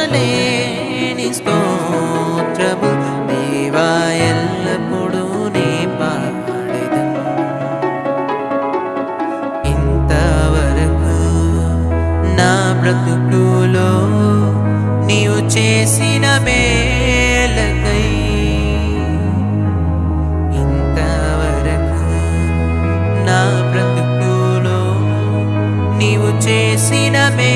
లెక్కించలేని స్తోత్రము దేవా ఎల్లప్పుడూ నీ పాడెదం. ఇంతవరకు నా బ్రతుకులో నీవు చేసిన మే నీవు చేసిన మే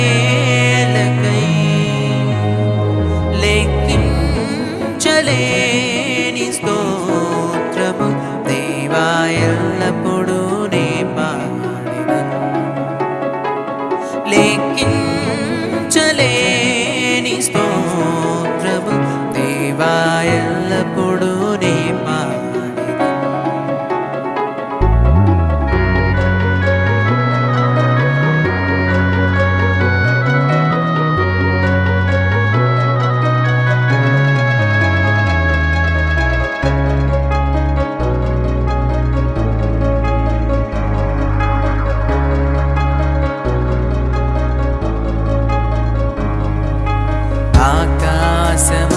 awesome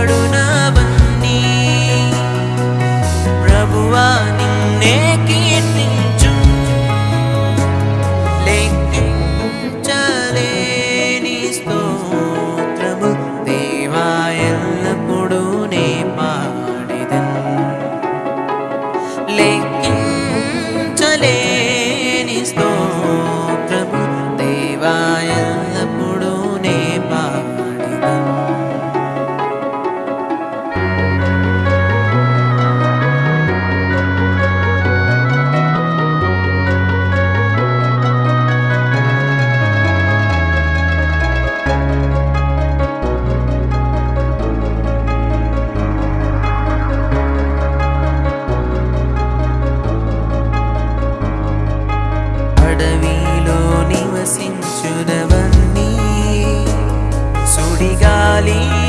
കരുണവന്നീ പ്രഭുവാ നിന്നെ കീർത്തിച്ചു ലയിക്കിഞ്ചലേ నీ സ്തോത്രമു. ദൈവായെല്ലപ്പോഴും നീ പാടിതൻ. ലയിക്ക mali.